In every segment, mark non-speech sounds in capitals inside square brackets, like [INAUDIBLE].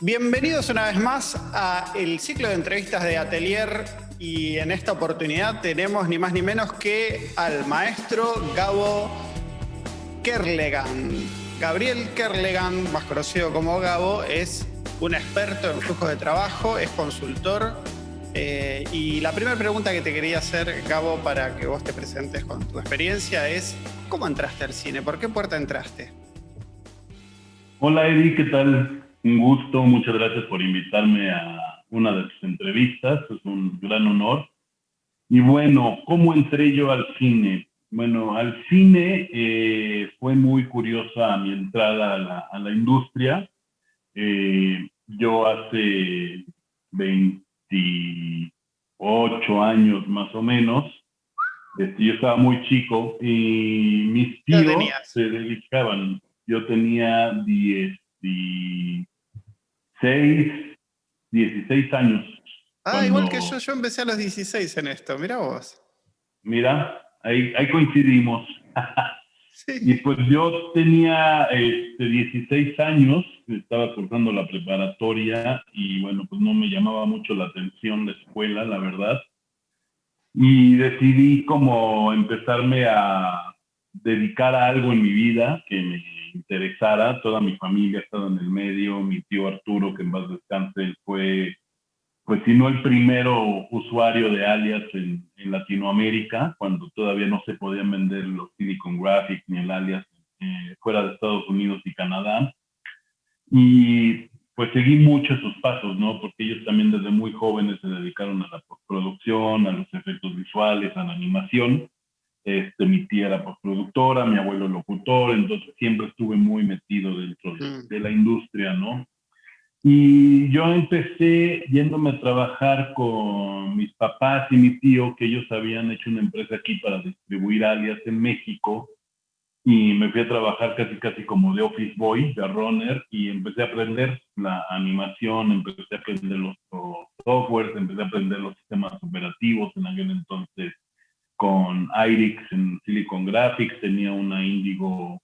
Bienvenidos una vez más a el ciclo de entrevistas de Atelier y en esta oportunidad tenemos ni más ni menos que al maestro Gabo Kerlegan. Gabriel Kerlegan, más conocido como Gabo, es un experto en flujos de trabajo, es consultor. eh, y la primera pregunta que te quería hacer, Gabo, para que vos te presentes con tu experiencia es, ¿cómo entraste al cine? ¿Por qué puerta entraste? Hola Eddie, ¿qué tal? Un gusto, muchas gracias por invitarme a una de tus entrevistas, es un gran honor. Y bueno, ¿cómo entré yo al cine? Bueno, al cine eh, fue muy curiosa mi entrada a la, a la industria. Eh, yo hace 28 años más o menos, este, yo estaba muy chico y mis ¿Qué edad tíos se dedicaban, yo tenía 16, 16 años. Ah, igual que yo, yo empecé a los 16 en esto, mira vos. Mira, ahí, ahí coincidimos. [LAUGHS] Y Sí. pues yo tenía este, 16 años, estaba cursando la preparatoria y bueno, pues no me llamaba mucho la atención la escuela, la verdad. Y decidí como empezarme a dedicar a algo en mi vida que me interesara. Toda mi familia ha estado en el medio, mi tío Arturo, que en paz descanse, fue, pues si no el primero usuario de alias en, en Latinoamérica, cuando todavía no se podían vender los Silicon Graphics ni el alias eh, fuera de Estados Unidos y Canadá. Y pues seguí mucho sus pasos, ¿no? Porque ellos también desde muy jóvenes se dedicaron a la postproducción, a los efectos visuales, a la animación. Este, mi tía era postproductora, mi abuelo locutor, entonces siempre estuve muy metido dentro de, Mm. de la industria, ¿no? Y yo empecé yéndome a trabajar con mis papás y mi tío, que ellos habían hecho una empresa aquí para distribuir alias en México. Y me fui a trabajar casi, casi como de office boy, de runner, y empecé a aprender la animación, empecé a aprender los, los softwares, empecé a aprender los sistemas operativos en aquel entonces con IRIX en Silicon Graphics, tenía una Indigo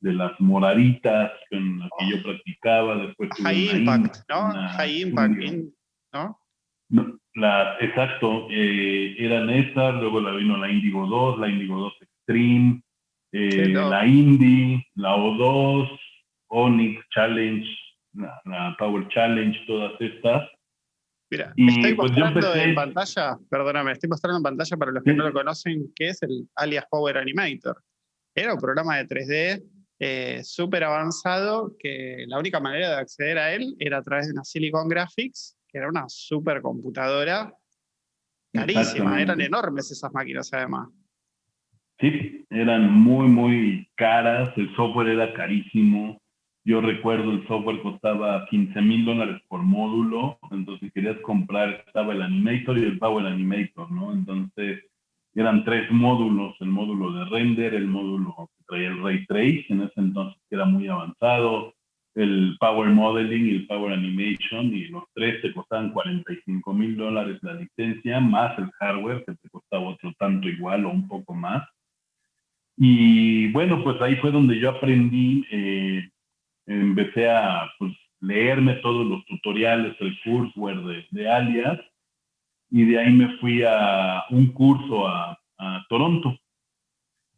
de las moraditas con la que yo practicaba, después tuve High una Impact, ¿no? una High Impact, in- ¿no? No, la, exacto, eh, eran esas, luego la vino la Indigo 2, la Indigo 2 Extreme, eh, la Indy, la O2, Onyx Challenge, la, la Power Challenge, todas estas. Mira, Y, estoy pues, mostrando empecé- en pantalla, perdóname, estoy mostrando en pantalla para los que Sí. no lo conocen, que es el alias Power Animator. Era un programa de 3D eh, súper avanzado que la única manera de acceder a él era a través de una Silicon Graphics, que era una super computadora carísima, eran enormes esas máquinas además. Sí, eran muy, muy caras, el software era carísimo. Yo recuerdo el software costaba 15 mil dólares por módulo, entonces si querías comprar, estaba el Animator y el Power Animator, ¿no? Entonces eran tres módulos, el módulo de render, el módulo que traía el Ray Trace, en ese entonces que era muy avanzado, el Power Modeling y el Power Animation, y los tres te costaban 45 mil dólares la licencia, más el hardware, que te costaba otro tanto igual o un poco más. Y bueno, pues ahí fue donde yo aprendí, eh, empecé a pues, leerme todos los tutoriales, el courseware de, de Alias, y de ahí me fui a un curso a, a Toronto.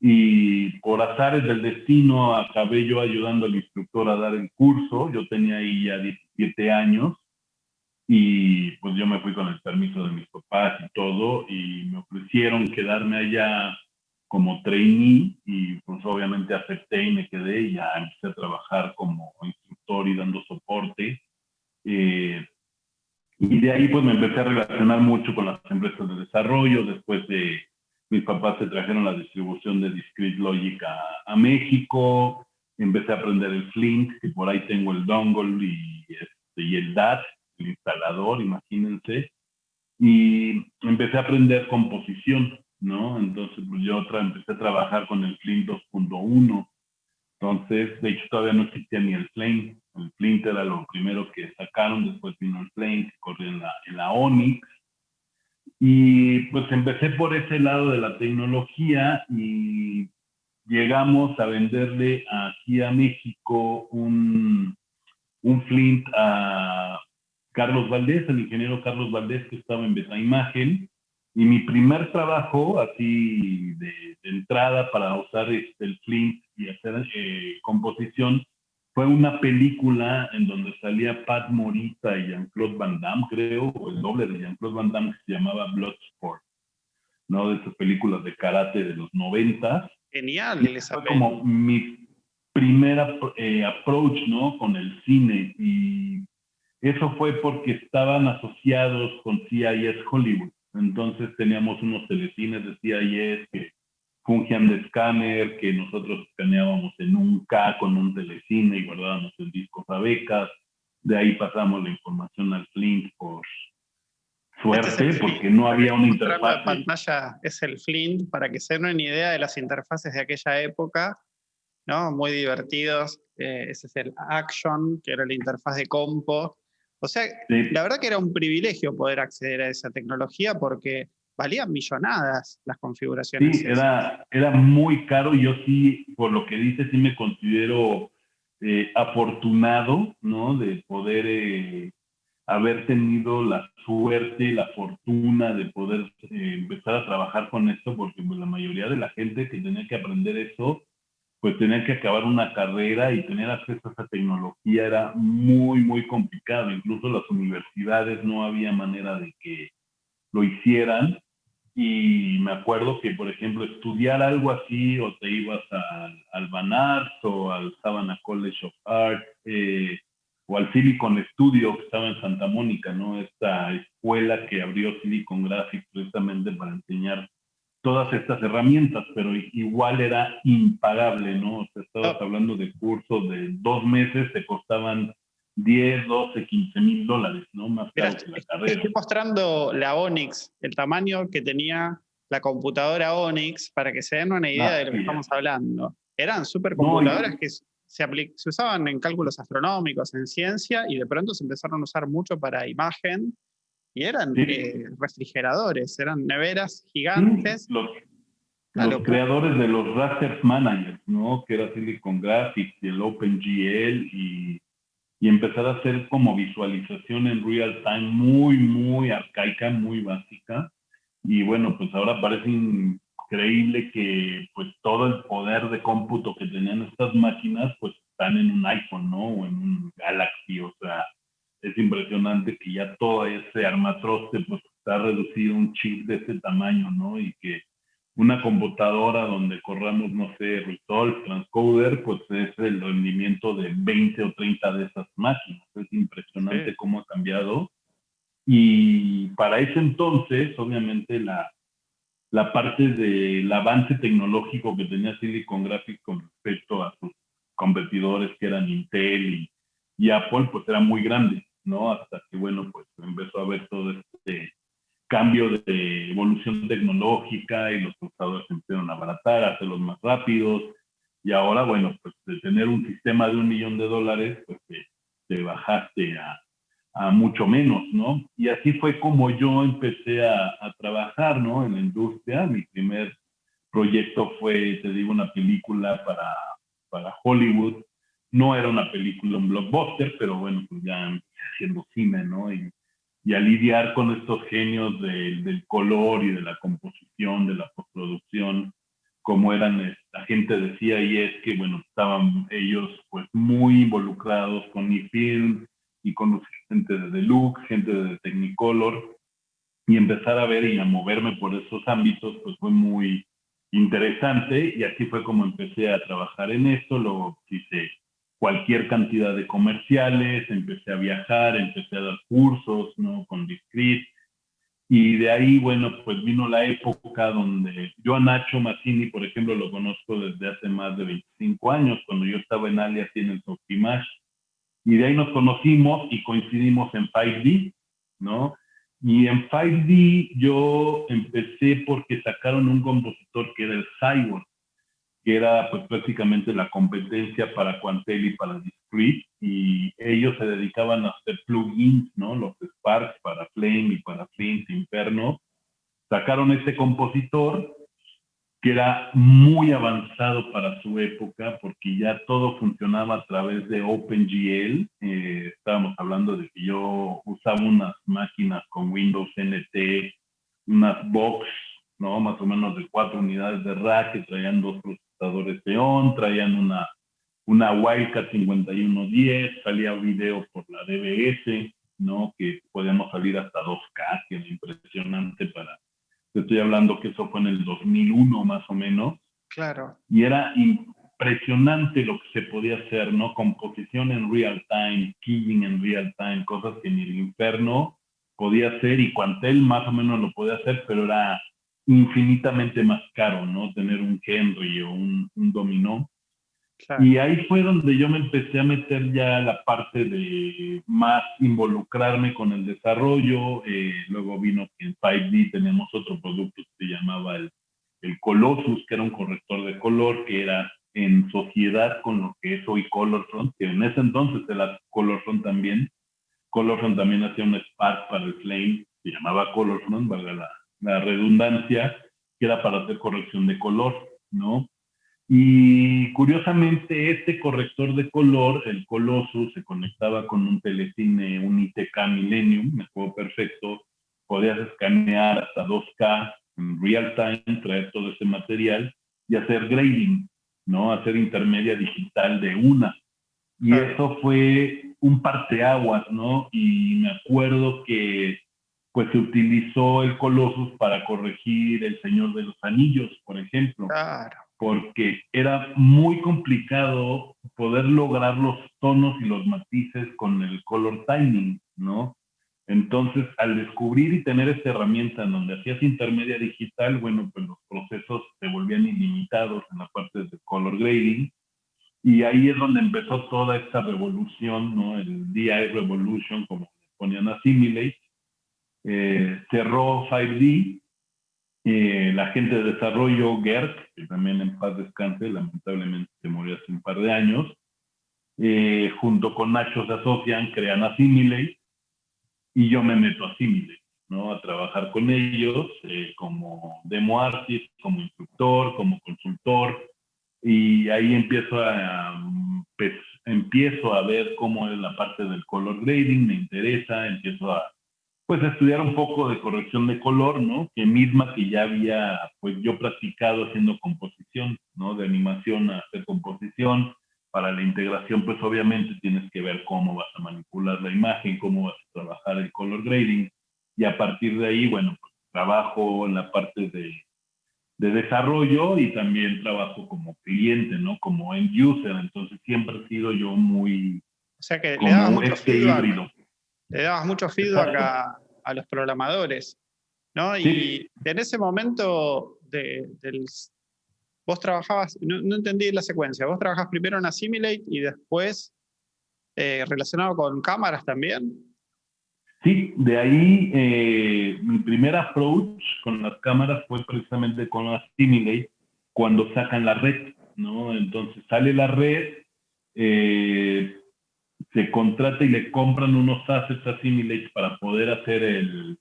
Y por azares del destino acabé yo ayudando al instructor a dar el curso. Yo tenía ahí ya 17 años y pues yo me fui con el permiso de mis papás y todo y me ofrecieron quedarme allá como trainee y pues obviamente acepté y me quedé y ya empecé a trabajar como instructor y dando soporte. Eh, y de ahí pues me empecé a relacionar mucho con las empresas de desarrollo. Después de mis papás se trajeron la distribución de Discrete Logic a, a México. Empecé a aprender el Flink, que por ahí tengo el dongle y, este, y el DAT, el instalador, imagínense. Y empecé a aprender composición, ¿no? Entonces pues yo empecé a trabajar con el Flink 2.1. Entonces, de hecho, todavía no existía ni el Flame. El Flint era lo primero que sacaron, después vino el Flame, que corría en la, en la Onyx. Y pues empecé por ese lado de la tecnología y llegamos a venderle aquí a México un, un flint a Carlos Valdés, el ingeniero Carlos Valdés que estaba en Beta Imagen, y mi primer trabajo, así de, entrada para usar este, el flint y hacer eh, composición, fue una película en donde salía Pat Morita y Jean-Claude Van Damme, creo, o el doble de Jean-Claude Van Damme, que se llamaba Bloodsport, ¿no? De esas películas de karate de los 90. Genial, esa Fue como mi primera eh, approach, ¿no? Con el cine. Y eso fue porque estaban asociados con CIS Hollywood. Entonces teníamos unos telecines de CIS que fungían de escáner, que nosotros escaneábamos en un K con un telecine y guardábamos el disco a becas. De ahí pasamos la información al Flint por suerte, porque no había una interfaz. La pantalla es el Flint, para que se den una idea de las interfaces de aquella época, ¿no? Muy divertidos. Eh, ese es el Action, que era la interfaz de compo. O sea, la verdad que era un privilegio poder acceder a esa tecnología porque valían millonadas las configuraciones. Sí, era, era muy caro. Yo sí, por lo que dice, sí me considero eh, afortunado, ¿no? De poder eh, haber tenido la suerte, la fortuna de poder eh, empezar a trabajar con esto, porque pues, la mayoría de la gente que tenía que aprender eso pues tener que acabar una carrera y tener acceso a esa tecnología era muy, muy complicado. Incluso las universidades no había manera de que lo hicieran. Y me acuerdo que, por ejemplo, estudiar algo así, o te ibas al, al Van o al Savannah College of Art, eh, o al Silicon Studio que estaba en Santa Mónica, ¿no? Esta escuela que abrió Silicon Graphics precisamente para enseñar todas estas herramientas, pero igual era impagable, ¿no? O sea, estabas ah. hablando de cursos de dos meses, te costaban 10, 12, 15 mil dólares, ¿no? Más caro que la carrera. Estoy mostrando la Onix, el tamaño que tenía la computadora Onix, para que se den una idea de lo que estamos hablando. Eran supercomputadoras que se, se usaban en cálculos astronómicos, en ciencia, y de pronto se empezaron a usar mucho para imagen y eran eh, refrigeradores, eran neveras gigantes. Los, creadores de los Raster Managers, ¿no? Que era Silicon Graphics y el OpenGL y, y empezar a hacer como visualización en real time muy, muy arcaica, muy básica. Y bueno, pues ahora parece increíble que pues todo el poder de cómputo que tenían estas máquinas pues están en un iPhone, ¿no? O en un Galaxy, o sea, es impresionante que ya todo ese armatroste pues está reducido a un chip de ese tamaño, ¿no? Y que una computadora donde corramos, no sé, Resolve, Transcoder, pues es el rendimiento de 20 o 30 de esas máquinas. Es impresionante cómo ha cambiado. Y para ese entonces, obviamente, la, la parte del avance tecnológico que tenía Silicon Graphics con respecto a sus competidores que eran Intel y, y Apple, pues era muy grande. ¿No? Hasta que, bueno, pues empezó a haber todo este cambio de evolución tecnológica y los procesadores empezaron a abaratar, a hacerlos más rápidos. Y ahora, bueno, pues de tener un sistema de un millón de dólares, pues te, bajaste a, a, mucho menos, ¿no? Y así fue como yo empecé a, a, trabajar, ¿no? En la industria. Mi primer proyecto fue, te digo, una película para, para Hollywood. No era una película, un blockbuster, pero bueno, pues ya haciendo cine, ¿no? Y, y a lidiar con estos genios del color y de la composición, de la postproducción, como eran la gente decía y es que, bueno, estaban ellos pues muy involucrados con mi film y con gente de Deluxe, gente de Technicolor, y empezar a ver y a moverme por esos ámbitos, pues fue muy interesante y así fue como empecé a trabajar en esto, lo hice cualquier cantidad de comerciales, empecé a viajar, empecé a dar cursos, ¿no? Con Discreet. Y de ahí, bueno, pues vino la época donde yo a Nacho Mazzini, por ejemplo, lo conozco desde hace más de 25 años, cuando yo estaba en Alias y en el Sofimash. Y de ahí nos conocimos y coincidimos en 5D, ¿no? Y en 5D yo empecé porque sacaron un compositor que era el Cyborg que era pues prácticamente la competencia para Quantel y para Discrete, y ellos se dedicaban a hacer plugins, ¿no? Los Sparks para Flame y para Flint Inferno. Sacaron ese compositor que era muy avanzado para su época porque ya todo funcionaba a través de OpenGL. Eh, estábamos hablando de que yo usaba unas máquinas con Windows NT, unas box, ¿no? Más o menos de cuatro unidades de rack que traían dos procesadores Xeon, traían una, una Wildcat 5110, salía video por la DBS, ¿no? Que podíamos salir hasta 2K, que era impresionante para estoy hablando que eso fue en el 2001 más o menos. Claro. Y era impresionante lo que se podía hacer, ¿no? Composición en real time, keying en real time, cosas que ni el infierno podía hacer y Quantel más o menos lo podía hacer, pero era infinitamente más caro, ¿no? Tener un Henry o un, un dominó. Y ahí fue donde yo me empecé a meter ya la parte de más involucrarme con el desarrollo. Eh, luego vino que en 5D tenemos otro producto que se llamaba el, el Colossus, que era un corrector de color, que era en sociedad con lo que es hoy Colorfront, que en ese entonces era Colorfront también. Colorfront también hacía un Spark para el Flame, se llamaba Colorfront, valga la, la redundancia, que era para hacer corrección de color, ¿no? Y curiosamente, este corrector de color, el Colossus, se conectaba con un telecine, un ITK Millennium, me acuerdo perfecto. Podías escanear hasta 2K en real time, traer todo ese material y hacer grading, ¿no? Hacer intermedia digital de una. Y eso fue un parteaguas, ¿no? Y me acuerdo que pues se utilizó el Colossus para corregir El Señor de los Anillos, por ejemplo. Claro porque era muy complicado poder lograr los tonos y los matices con el color timing, ¿no? Entonces, al descubrir y tener esta herramienta en donde hacías intermedia digital, bueno, pues los procesos se volvían ilimitados en la parte de color grading. Y ahí es donde empezó toda esta revolución, ¿no? El DI Revolution, como ponían a Simulate. Eh, cerró 5D eh, la gente de desarrollo, Gert, que también en paz descanse, lamentablemente se murió hace un par de años, eh, junto con Nacho se asocian, crean Assimilate, y yo me meto a Assimilate, ¿no? A trabajar con ellos eh, como demo artist, como instructor, como consultor, y ahí empiezo a, pues, empiezo a ver cómo es la parte del color grading, me interesa, empiezo a pues estudiar un poco de corrección de color, ¿no? Que misma que ya había, pues yo practicado haciendo composición, ¿no? De animación a hacer composición. Para la integración, pues obviamente tienes que ver cómo vas a manipular la imagen, cómo vas a trabajar el color grading. Y a partir de ahí, bueno, pues trabajo en la parte de, de desarrollo y también trabajo como cliente, ¿no? Como end user. Entonces siempre he sido yo muy... O sea que le daba mucho este híbrido le dabas mucho feedback a, los programadores, ¿no? Y en ese momento de, del, vos trabajabas, no, entendí la secuencia, vos trabajabas primero en Assimilate y después eh, relacionado con cámaras también. Sí, de ahí eh, mi primer approach con las cámaras fue precisamente con Assimilate cuando sacan la red, ¿no? Entonces sale la red, eh, se contrata y le compran unos assets a Simulate para poder hacer el,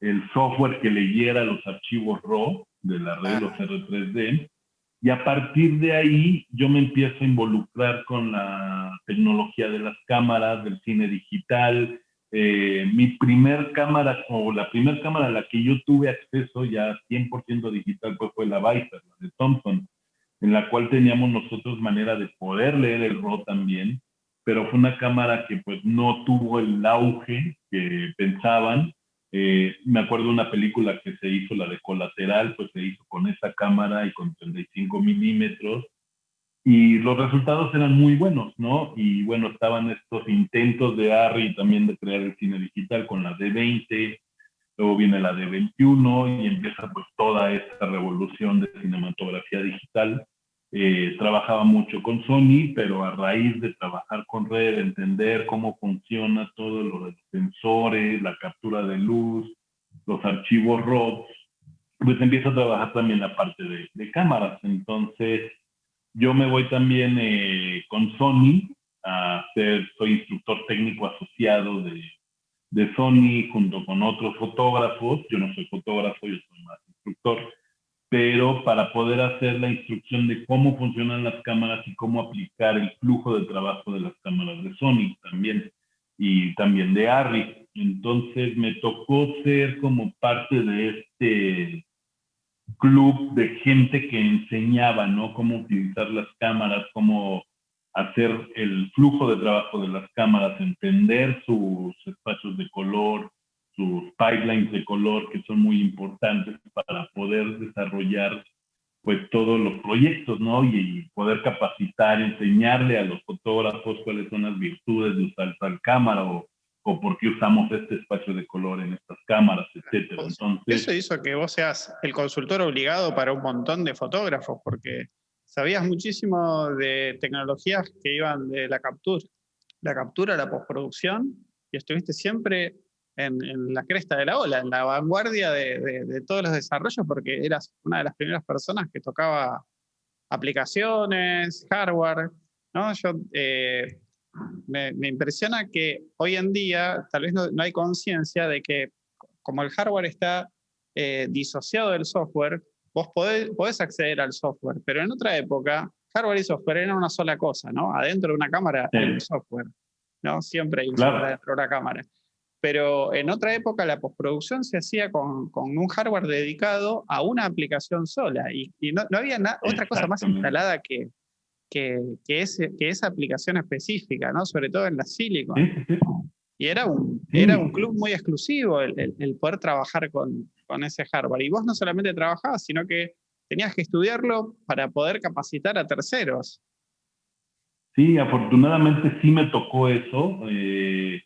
el software que leyera los archivos RAW de la red, los R3D. Y a partir de ahí yo me empiezo a involucrar con la tecnología de las cámaras, del cine digital. Eh, mi primer cámara, o la primera cámara a la que yo tuve acceso ya 100% digital pues fue la Viper, la de Thompson, en la cual teníamos nosotros manera de poder leer el RAW también pero fue una cámara que pues no tuvo el auge que pensaban. Eh, me acuerdo una película que se hizo, la de Colateral, pues se hizo con esa cámara y con 35 milímetros. Y los resultados eran muy buenos, ¿no? Y bueno, estaban estos intentos de ARRI también de crear el cine digital con la D20, luego viene la D21 y empieza pues toda esta revolución de cinematografía digital eh, trabajaba mucho con Sony, pero a raíz de trabajar con Red, entender cómo funciona todo lo de los sensores, la captura de luz, los archivos RAW, pues empiezo a trabajar también la parte de, cámaras. Entonces, yo me voy también eh, con Sony a ser, soy instructor técnico asociado de, de Sony junto con otros fotógrafos. Yo no soy fotógrafo, yo soy más instructor pero para poder hacer la instrucción de cómo funcionan las cámaras y cómo aplicar el flujo de trabajo de las cámaras de Sony también y también de Arri. Entonces me tocó ser como parte de este club de gente que enseñaba, ¿no? Cómo utilizar las cámaras, cómo hacer el flujo de trabajo de las cámaras, entender sus espacios de color, sus pipelines de color que son muy importantes para poder desarrollar pues todos los proyectos, ¿no? Y, poder capacitar, enseñarle a los fotógrafos cuáles son las virtudes de usar tal cámara o, o por qué usamos este espacio de color en estas cámaras, etcétera. Entonces, eso hizo que vos seas el consultor obligado para un montón de fotógrafos, porque sabías muchísimo de tecnologías que iban de la captura, la captura a la postproducción, y estuviste siempre en, la cresta de la ola, en la vanguardia de, todos los desarrollos, porque eras una de las primeras personas que tocaba aplicaciones, hardware, ¿no? Yo, eh, me, impresiona que hoy en día tal vez no, hay conciencia de que como el hardware está eh, disociado del software, vos podés, podés, acceder al software, pero en otra época, hardware y software eran una sola cosa, ¿no? Adentro de una cámara hay un software, ¿no? Siempre hay un software dentro de una cámara pero en otra época la postproducción se hacía con, un hardware dedicado a una aplicación sola y, no, había otra cosa más instalada que, que, esa aplicación específica, ¿no? sobre todo en la Silicon. Y era un, era un club muy exclusivo el, poder trabajar con, con, ese hardware. Y vos no solamente trabajabas, sino que tenías que estudiarlo para poder capacitar a terceros. Sí, afortunadamente sí me tocó eso. Eh,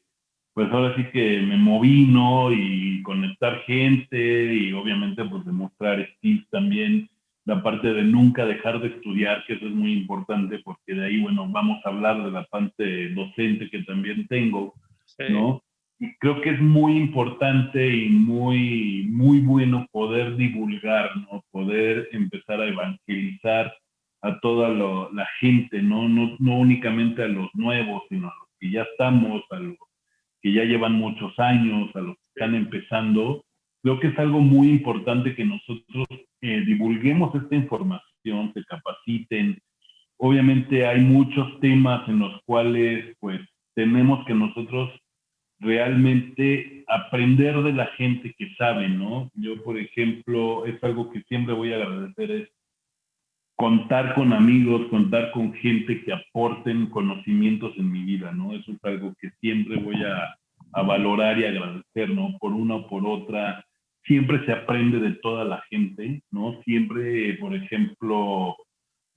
pues ahora sí que me moví, ¿no? Y conectar gente y obviamente pues demostrar skills también, la parte de nunca dejar de estudiar, que eso es muy importante porque de ahí, bueno, vamos a hablar de la parte docente que también tengo, ¿no? Y creo que es muy importante y muy, muy bueno poder divulgar, ¿no? Poder empezar a evangelizar a toda la gente, ¿no? ¿no? No únicamente a los nuevos, sino a los que ya estamos, a los que ya llevan muchos años, a los que están empezando, creo que es algo muy importante que nosotros eh, divulguemos esta información, se capaciten. Obviamente hay muchos temas en los cuales pues tenemos que nosotros realmente aprender de la gente que sabe, ¿no? Yo, por ejemplo, es algo que siempre voy a agradecer, es contar con amigos, contar con gente que aporten conocimientos en mi vida, ¿no? Eso es algo que siempre voy a, valorar y agradecer, ¿no? Por una o por otra. Siempre se aprende de toda la gente, ¿no? Siempre, por ejemplo,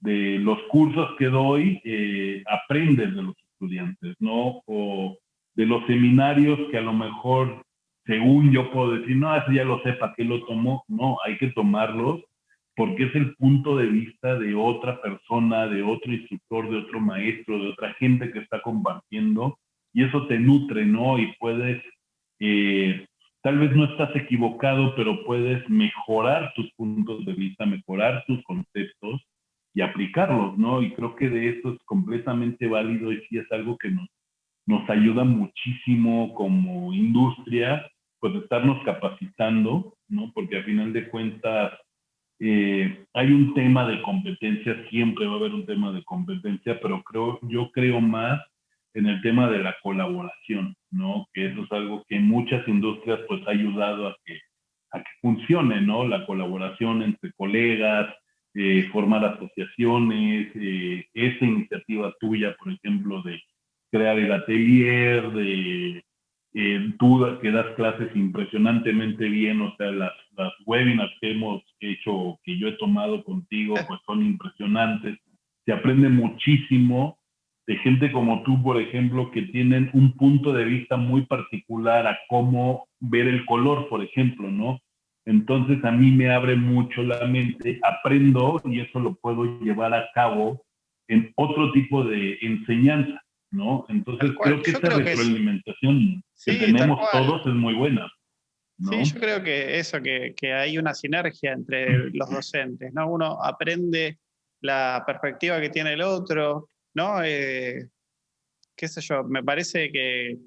de los cursos que doy, eh, de los estudiantes, ¿no? O de los seminarios que a lo mejor, según yo puedo decir, no, eso ya lo sé, ¿para qué lo tomo? No, hay que tomarlos porque es el punto de vista de otra persona, de otro instructor, de otro maestro, de otra gente que está compartiendo, y eso te nutre, ¿no? Y puedes, eh, tal vez no estás equivocado, pero puedes mejorar tus puntos de vista, mejorar tus conceptos y aplicarlos, ¿no? Y creo que de eso es completamente válido y sí es algo que nos, nos ayuda muchísimo como industria, pues estarnos capacitando, ¿no? Porque a final de cuentas, eh, hay un tema de competencia, siempre va a haber un tema de competencia, pero creo, yo creo más en el tema de la colaboración, ¿no? Que eso es algo que muchas industrias pues ha ayudado a que, a que funcione, ¿no? La colaboración entre colegas, eh, formar asociaciones, eh, esa iniciativa tuya, por ejemplo, de crear el atelier, de eh, tú que das clases impresionantemente bien, o sea, las, las webinars que hemos hecho, que yo he tomado contigo, pues son impresionantes. Se aprende muchísimo de gente como tú, por ejemplo, que tienen un punto de vista muy particular a cómo ver el color, por ejemplo, ¿no? Entonces a mí me abre mucho la mente, aprendo y eso lo puedo llevar a cabo en otro tipo de enseñanza. ¿no? Entonces creo que esa retroalimentación que, tenemos todos es muy buena. Sí, yo creo que eso, que, hay una sinergia entre los docentes, ¿no? Uno aprende la perspectiva que tiene el otro, ¿no? Eh, qué sé yo, me parece que,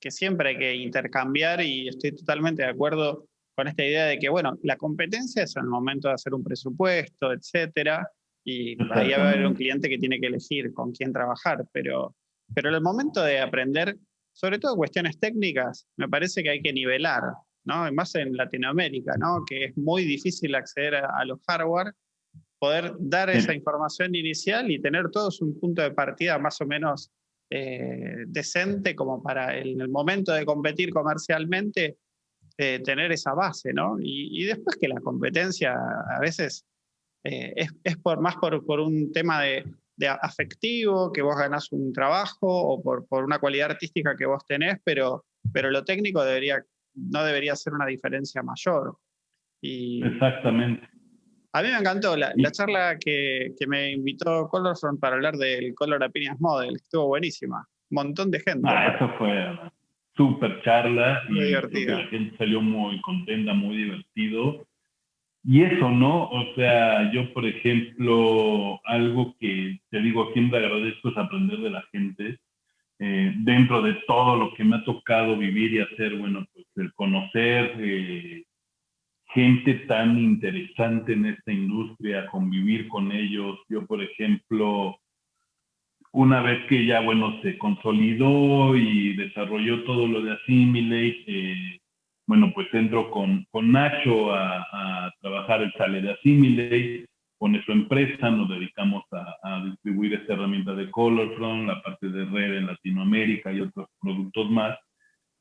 que siempre hay que intercambiar y estoy totalmente de acuerdo con esta idea de que, bueno, la competencia es en el momento de hacer un presupuesto, etcétera, y ahí va a haber un cliente que tiene que elegir con quién trabajar, pero, pero en el momento de aprender, sobre todo cuestiones técnicas, me parece que hay que nivelar, ¿no? Más en Latinoamérica, ¿no? Que es muy difícil acceder a, los hardware, poder dar esa información inicial y tener todos un punto de partida más o menos eh, decente como para en el momento de competir comercialmente eh, tener esa base, ¿no? Y, después que la competencia a veces eh, es, por, más por, por un tema de, afectivo, que vos ganás un trabajo o por, por, una cualidad artística que vos tenés, pero, pero lo técnico debería, no debería ser una diferencia mayor. Y Exactamente. A mí me encantó la, la charla que, que, me invitó Colorfront para hablar del Color Opinions Model, estuvo buenísima. Un montón de gente. Ah, eso fue súper charla. Muy y divertida. La gente salió muy contenta, muy divertido. Y eso, ¿no? O sea, yo, por ejemplo, algo que te digo, siempre agradezco es aprender de la gente. Eh, dentro de todo lo que me ha tocado vivir y hacer, bueno, pues el conocer eh, gente tan interesante en esta industria, convivir con ellos. Yo, por ejemplo, una vez que ya, bueno, se consolidó y desarrolló todo lo de Assimilate, eh, bueno, pues entro con, con Nacho a, trabajar el sale de Assimilate, pone su empresa, nos dedicamos a, distribuir esta herramienta de Colorfront, la parte de red en Latinoamérica y otros productos más,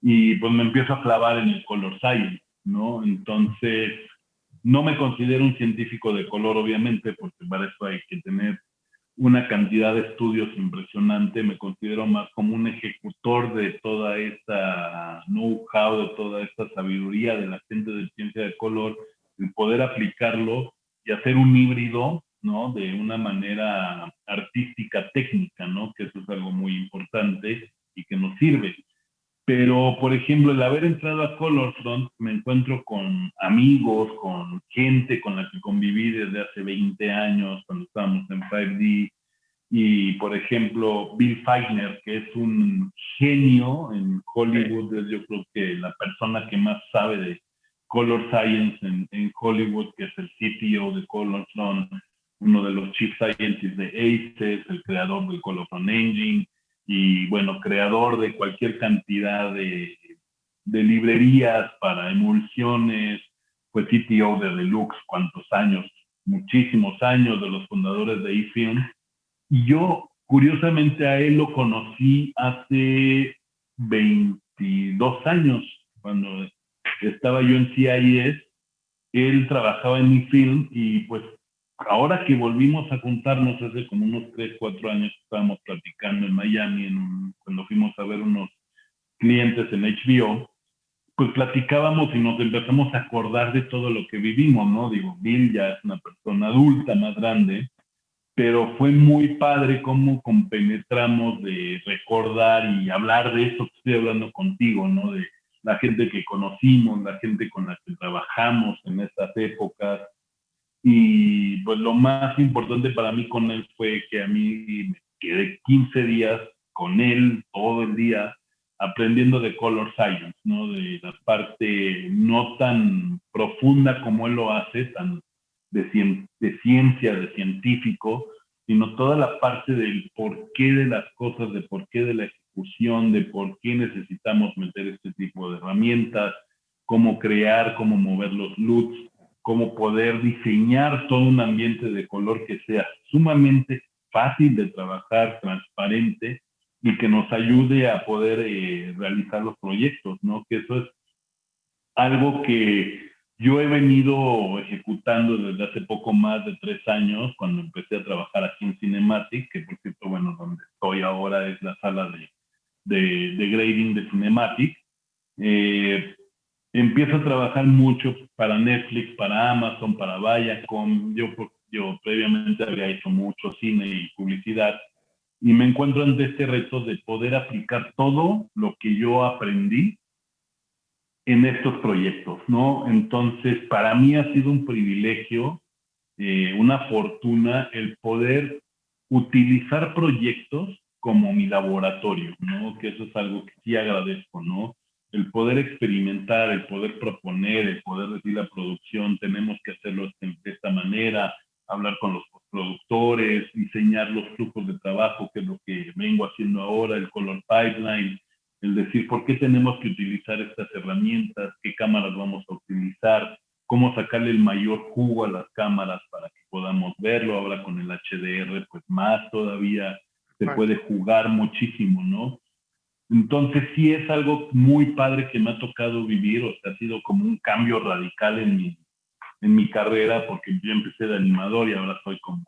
y pues me empiezo a clavar en el Color Science, ¿no? Entonces, no me considero un científico de color, obviamente, porque para eso hay que tener una cantidad de estudios impresionante, me considero más como un ejecutor de toda esta know-how, de toda esta sabiduría de la gente de ciencia de color, y poder aplicarlo y hacer un híbrido, ¿no? De una manera artística, técnica, ¿no? Que eso es algo muy importante y que nos sirve. Pero, por ejemplo, el haber entrado a Colorfront, me encuentro con amigos, con gente con la que conviví desde hace 20 años, cuando estábamos en 5D. Y, por ejemplo, Bill Feigner, que es un genio en Hollywood, es yo creo que la persona que más sabe de Color Science en, en Hollywood, que es el CTO de Colorfront, uno de los Chief Scientists de ACES, el creador del Colorfront Engine, y bueno, creador de cualquier cantidad de, de librerías para emulsiones, fue CTO de Deluxe, cuántos años, muchísimos años de los fundadores de eFilm. Y yo, curiosamente, a él lo conocí hace 22 años, cuando estaba yo en CIS, él trabajaba en eFilm y pues ahora que volvimos a juntarnos hace como unos 3, 4 años, estábamos platicando en Miami, cuando fuimos a ver unos clientes en HBO, pues platicábamos y nos empezamos a acordar de todo lo que vivimos, ¿no? Digo, Bill ya es una persona adulta, más grande, pero fue muy padre cómo compenetramos de recordar y hablar de eso que estoy hablando contigo, ¿no? De la gente que conocimos, la gente con la que trabajamos en estas épocas, y pues lo más importante para mí con él fue que a mí me quedé 15 días con él todo el día aprendiendo de color science, ¿no? De la parte no tan profunda como él lo hace, tan de, de ciencia, de científico, sino toda la parte del porqué de las cosas, de por qué de la ejecución, de por qué necesitamos meter este tipo de herramientas, cómo crear, cómo mover los LUTs, cómo poder diseñar todo un ambiente de color que sea sumamente fácil de trabajar, transparente y que nos ayude a poder eh, realizar los proyectos, ¿no? Que eso es algo que yo he venido ejecutando desde hace poco más de tres años, cuando empecé a trabajar aquí en Cinematic, que por cierto, bueno, donde estoy ahora es la sala de, de, de grading de Cinematic. Eh, empiezo a trabajar mucho para Netflix, para Amazon, para Viacom. Yo, yo previamente había hecho mucho cine y publicidad y me encuentro ante este reto de poder aplicar todo lo que yo aprendí en estos proyectos, ¿no? Entonces, para mí ha sido un privilegio, eh, una fortuna el poder utilizar proyectos como mi laboratorio, ¿no? Que eso es algo que sí agradezco, ¿no? El poder experimentar, el poder proponer, el poder decir la producción, tenemos que hacerlo de esta manera, hablar con los productores, diseñar los flujos de trabajo, que es lo que vengo haciendo ahora, el color pipeline, el decir por qué tenemos que utilizar estas herramientas, qué cámaras vamos a utilizar, cómo sacarle el mayor jugo a las cámaras para que podamos verlo. Ahora con el HDR, pues más todavía se puede jugar muchísimo, ¿no? Entonces sí es algo muy padre que me ha tocado vivir, o sea, ha sido como un cambio radical en mi, en mi carrera, porque yo empecé de animador y ahora soy como,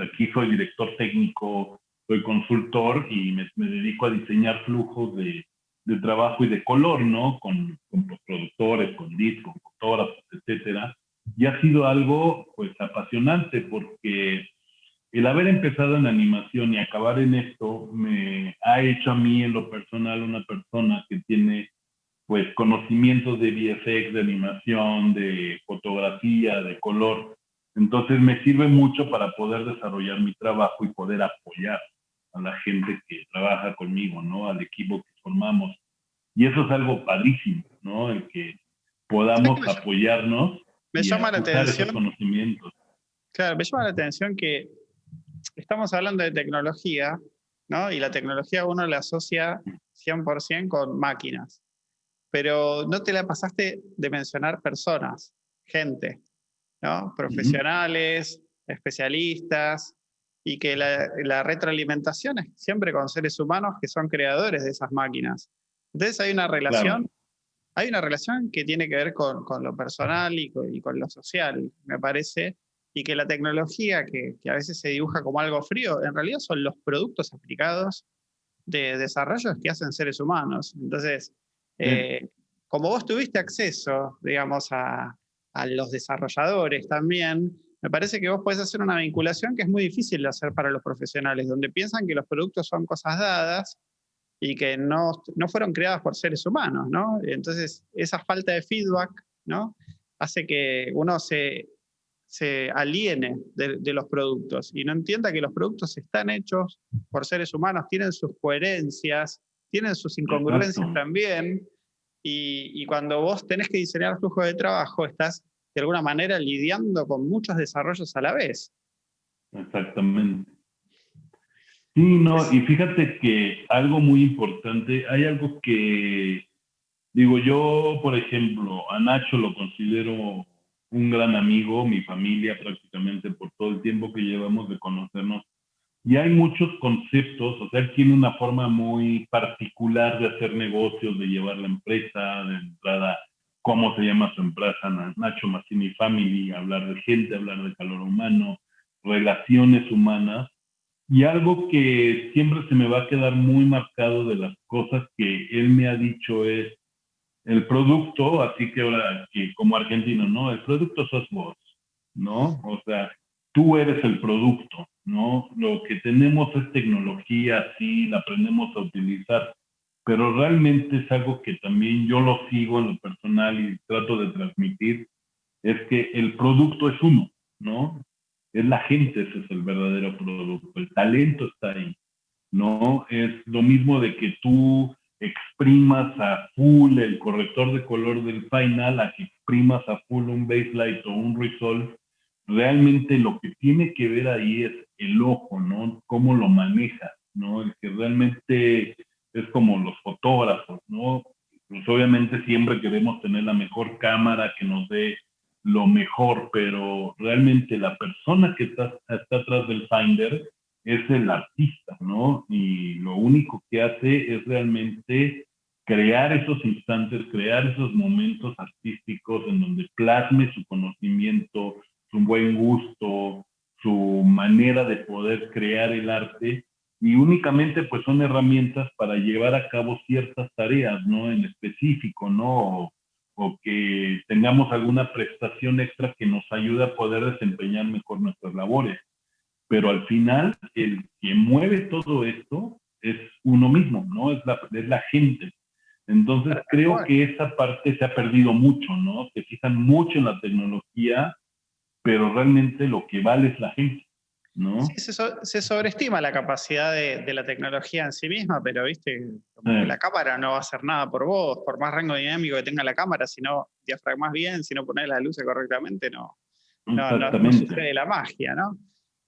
aquí soy director técnico, soy consultor y me, dedico a diseñar flujos de, de, trabajo y de color, ¿no? Con, con productores, con discos, con fotógrafos, etcétera. Y ha sido algo, pues, apasionante porque el haber empezado en animación y acabar en esto me ha hecho a mí en lo personal una persona que tiene pues conocimientos de VFX, de animación, de fotografía, de color. Entonces me sirve mucho para poder desarrollar mi trabajo y poder apoyar a la gente que trabaja conmigo, ¿no? Al equipo que formamos. Y eso es algo padrísimo, ¿no? El que podamos apoyarnos. Me llama la atención. conocimientos. Claro, me llama la atención que estamos hablando de tecnología, ¿no? Y la tecnología uno la asocia 100% con máquinas. Pero no te la pasaste de mencionar personas, gente, ¿no? Profesionales, especialistas, y que la, retroalimentación es siempre con seres humanos que son creadores de esas máquinas. Entonces hay una relación, hay una relación que tiene que ver con, lo personal y con, y con, lo social, me parece, y que la tecnología que, a veces se dibuja como algo frío, en realidad son los productos aplicados de desarrollos que hacen seres humanos. Entonces, eh, como vos tuviste acceso, digamos, a, a, los desarrolladores también, me parece que vos podés hacer una vinculación que es muy difícil de hacer para los profesionales, donde piensan que los productos son cosas dadas y que no, no fueron creadas por seres humanos, ¿no? Entonces, esa falta de feedback, ¿no? Hace que uno se se aliene de, los productos y no entienda que los productos están hechos por seres humanos, tienen sus coherencias, tienen sus incongruencias también, y, cuando vos tenés que diseñar flujo de trabajo, estás de alguna manera lidiando con muchos desarrollos a la vez. Exactamente. Sí, no, y fíjate que algo muy importante, hay algo que, digo, yo, por ejemplo, a Nacho lo considero un gran amigo, mi familia prácticamente por todo el tiempo que llevamos de conocernos. Y hay muchos conceptos, o sea, él tiene una forma muy particular de hacer negocios, de llevar la empresa, de entrada, cómo se llama su empresa, Nacho Massini Family, hablar de gente, hablar de calor humano, relaciones humanas. Y algo que siempre se me va a quedar muy marcado de las cosas que él me ha dicho es, el producto, así que ahora, que como argentino, ¿no? El producto sos vos, ¿no? O sea, tú eres el producto, ¿no? Lo que tenemos es tecnología, sí, la aprendemos a utilizar, pero realmente es algo que también yo lo sigo en lo personal y trato de transmitir, es que el producto es uno, ¿no? Es la gente, ese es el verdadero producto, el talento está ahí, ¿no? Es lo mismo de que tú exprimas a full el corrector de color del final, a que exprimas a full un baselight o un resolve, realmente lo que tiene que ver ahí es el ojo, ¿no? Cómo lo maneja, ¿no? El que realmente es como los fotógrafos, ¿no? Pues obviamente siempre queremos tener la mejor cámara que nos dé lo mejor, pero realmente la persona que está, está atrás del finder es el artista, ¿no? Y lo único que hace es realmente crear esos instantes, crear esos momentos artísticos en donde plasme su conocimiento, su buen gusto, su manera de poder crear el arte y únicamente pues son herramientas para llevar a cabo ciertas tareas, ¿no? En específico, ¿no? o que tengamos alguna prestación extra que nos ayude a poder desempeñar mejor nuestras labores pero al final el que mueve todo esto es uno mismo, ¿no? Es la, es la gente. Entonces creo que esa parte se ha perdido mucho, ¿no? Se fijan mucho en la tecnología, pero realmente lo que vale es la gente. ¿no? Sí, se, sobreestima la capacidad de, la tecnología en sí misma, pero viste, la cámara no va a hacer nada por vos, por más rango dinámico que tenga la cámara, si no diafragmas bien, si no pones las luces correctamente, no, no, no, sucede la magia, ¿no?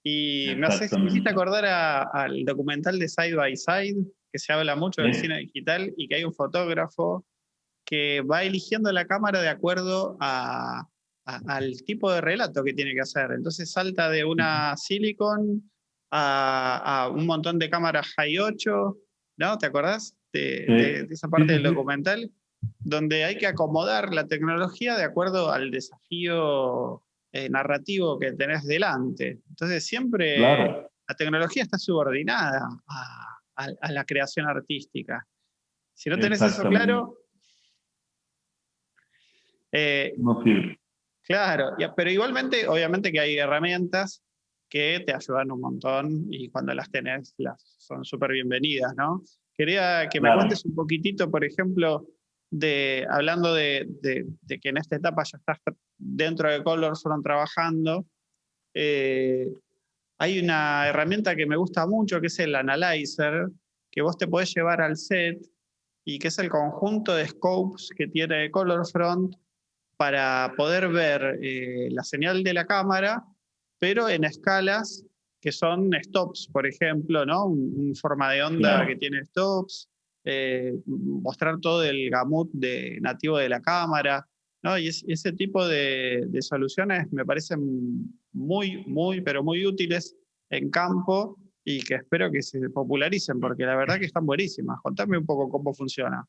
Y me, hace, me hiciste acordar al documental de Side by Side, que se habla mucho del cine digital y que hay un fotógrafo que va eligiendo la cámara de acuerdo a, al tipo de relato que tiene que hacer. Entonces salta de una Silicon a, un montón de cámaras High 8, ¿no? ¿Te acordás de, esa parte del documental? Donde hay que acomodar la tecnología de acuerdo al desafío eh, narrativo que tenés delante. Entonces siempre la tecnología está subordinada a, la creación artística. Si no tenés eso claro... Eh, no sirve. Claro, pero igualmente, obviamente que hay herramientas que te ayudan un montón y cuando las tenés las son súper bienvenidas, ¿no? Quería que me cuentes un poquitito, por ejemplo, de, hablando de, que en esta etapa ya estás dentro de Colorfront trabajando, eh, hay una herramienta que me gusta mucho que es el Analyzer, que vos te podés llevar al set y que es el conjunto de scopes que tiene Colorfront para poder ver eh, la señal de la cámara, pero en escalas que son stops, por ejemplo, ¿no? Un, forma de onda que tiene stops, eh, mostrar todo el gamut de, nativo de la cámara, ¿no? Y ese tipo de, soluciones me parecen muy, muy, pero muy útiles en campo y que espero que se popularicen, porque la verdad que están buenísimas. Contame un poco cómo funciona.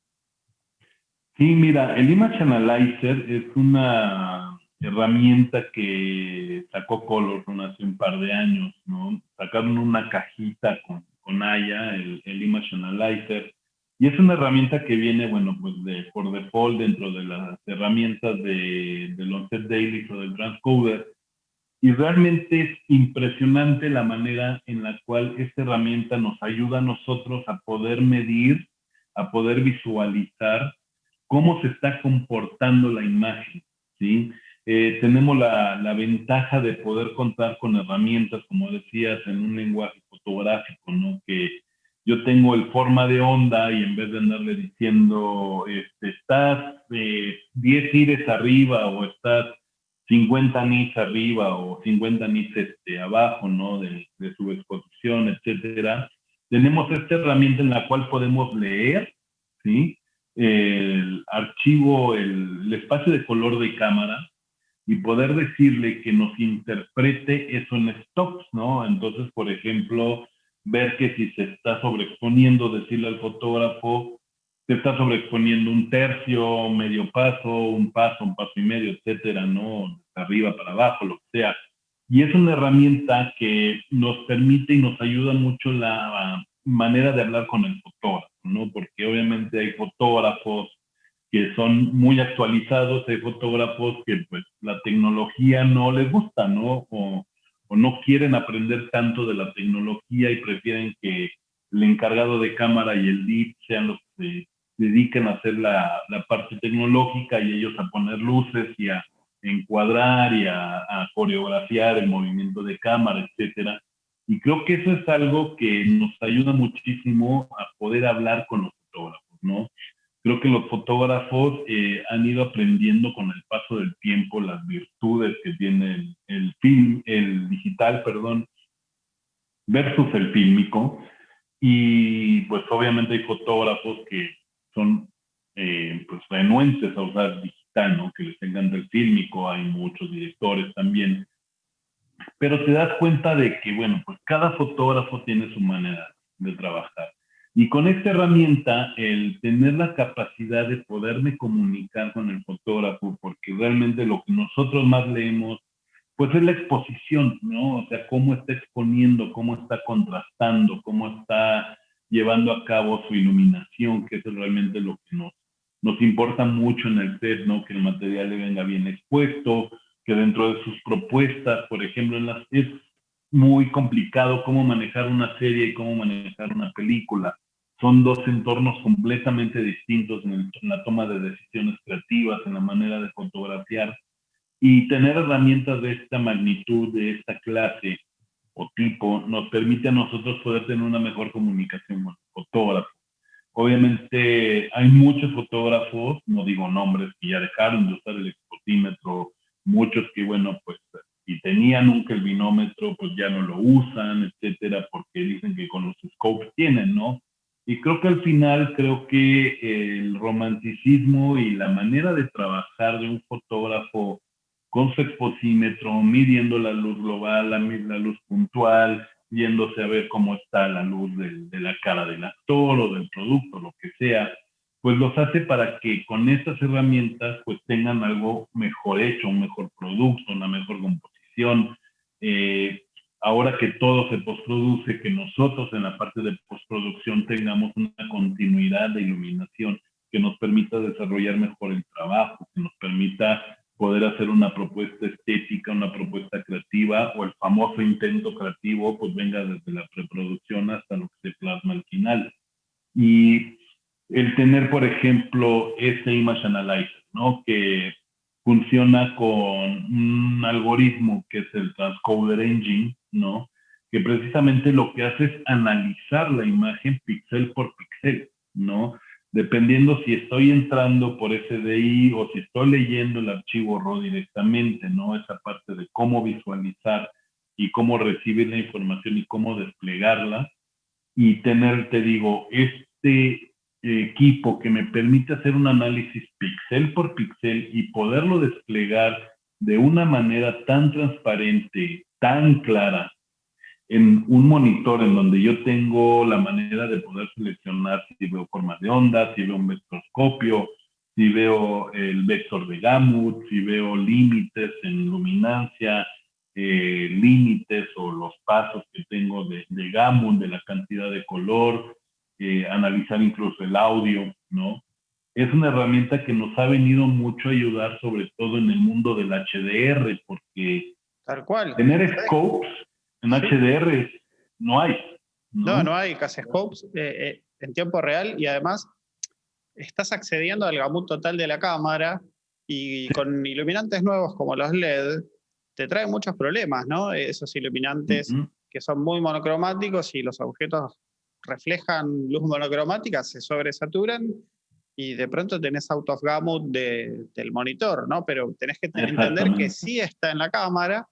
Sí, mira, el Image Analyzer es una herramienta que sacó Color hace un par de años, ¿no? Sacaron una cajita con, con Aya, el, Image Analyzer, y es una herramienta que viene, bueno, pues de, por default dentro de las herramientas de, del Onset Daily o del Transcoder, y realmente es impresionante la manera en la cual esta herramienta nos ayuda a nosotros a poder medir, a poder visualizar cómo se está comportando la imagen, ¿sí? Eh, tenemos la, la, ventaja de poder contar con herramientas, como decías, en un lenguaje fotográfico, ¿no? Que yo tengo el forma de onda y en vez de andarle diciendo, este, estás eh, 10 ires arriba o estás 50 nits arriba o 50 nits este, abajo, ¿no? De, de su exposición, etcétera. Tenemos esta herramienta en la cual podemos leer, ¿sí? el archivo, el, espacio de color de cámara y poder decirle que nos interprete eso en stops, ¿no? Entonces, por ejemplo, ver que si se está sobreexponiendo, decirle al fotógrafo, se está sobreexponiendo un tercio, medio paso, un paso, un paso y medio, etcétera, ¿no? Arriba para abajo, lo que sea. Y es una herramienta que nos permite y nos ayuda mucho la manera de hablar con el fotógrafo, ¿no? Porque obviamente hay fotógrafos que son muy actualizados, hay fotógrafos que pues la tecnología no les gusta, ¿no? O, no quieren aprender tanto de la tecnología y prefieren que el encargado de cámara y el lead sean los que se dediquen a hacer la, la parte tecnológica y ellos a poner luces y a encuadrar y a, a coreografiar el movimiento de cámara, etcétera. Y creo que eso es algo que nos ayuda muchísimo a poder hablar con los fotógrafos, ¿no? Creo que los fotógrafos eh, han ido aprendiendo con el paso del tiempo las virtudes que tiene el, film, el digital, perdón, versus el fílmico. Y pues obviamente hay fotógrafos que son eh, pues renuentes a usar digital, ¿no? Que les encanta el fílmico, hay muchos directores también pero te das cuenta de que, bueno, pues cada fotógrafo tiene su manera de trabajar. Y con esta herramienta, el tener la capacidad de poderme comunicar con el fotógrafo, porque realmente lo que nosotros más leemos, pues es la exposición, ¿no? O sea, cómo está exponiendo, cómo está contrastando, cómo está llevando a cabo su iluminación, que eso es realmente lo que nos, nos importa mucho en el set, ¿no? Que el material le venga bien expuesto, que dentro de sus propuestas, por ejemplo, en las, es muy complicado cómo manejar una serie y cómo manejar una película. Son dos entornos completamente distintos en, la toma de decisiones creativas, en la manera de fotografiar. Y tener herramientas de esta magnitud, de esta clase, o tipo nos permite a nosotros poder tener una mejor comunicación con el fotógrafo. Obviamente hay muchos fotógrafos, no digo nombres, que ya dejaron de usar el expotímetro, muchos que, bueno, pues si tenían un kelvinómetro, pues ya no lo usan, etcétera, porque dicen que con los scopes tienen, ¿no? Y creo que al final, creo que el romanticismo y la manera de trabajar de un fotógrafo con su exposímetro, midiendo la luz global, la, la luz puntual, viéndose a ver cómo está la luz de, la cara del actor o del producto, lo que sea, pues los hace para que con estas herramientas pues tengan algo mejor hecho, un mejor producto, una mejor composición. Eh, ahora que todo se postproduce, que nosotros en la parte de postproducción tengamos una continuidad de iluminación que nos permita desarrollar mejor el trabajo, que nos permita poder hacer una propuesta estética, una propuesta creativa o el famoso intento creativo, pues venga desde la preproducción hasta lo que se plasma al final. Y el tener, por ejemplo, ese Image Analyzer, ¿no? Que funciona con un algoritmo que es el Transcoder Engine, ¿no? Que precisamente lo que hace es analizar la imagen píxel por píxel, ¿no? Dependiendo si estoy entrando por SDI o si estoy leyendo el archivo RAW directamente, ¿no? Esa parte de cómo visualizar y cómo recibir la información y cómo desplegarla. Y tener, te digo, este equipo que me permite hacer un análisis píxel por píxel y poderlo desplegar de una manera tan transparente, tan clara, en un monitor en donde yo tengo la manera de poder seleccionar si veo formas de onda, si veo un vectorscopio, si veo el vector de Gamut, si veo límites en luminancia, eh, límites o los pasos que tengo de, de Gamut, de la cantidad de color, eh, analizar incluso el audio, ¿no? Es una herramienta que nos ha venido mucho a ayudar, sobre todo en el mundo del HDR, porque Tal cual. tener scopes en HDR no hay. No, no, hay casi scopes eh, eh, en tiempo real y además estás accediendo al gamut total de la cámara y con iluminantes nuevos como los LED te trae muchos problemas, ¿no? Esos iluminantes que son muy monocromáticos y los objetos reflejan luz monocromática, se sobresaturan y de pronto tenés out of gamut del monitor, ¿no? Pero tenés que entender que sí está en la cámara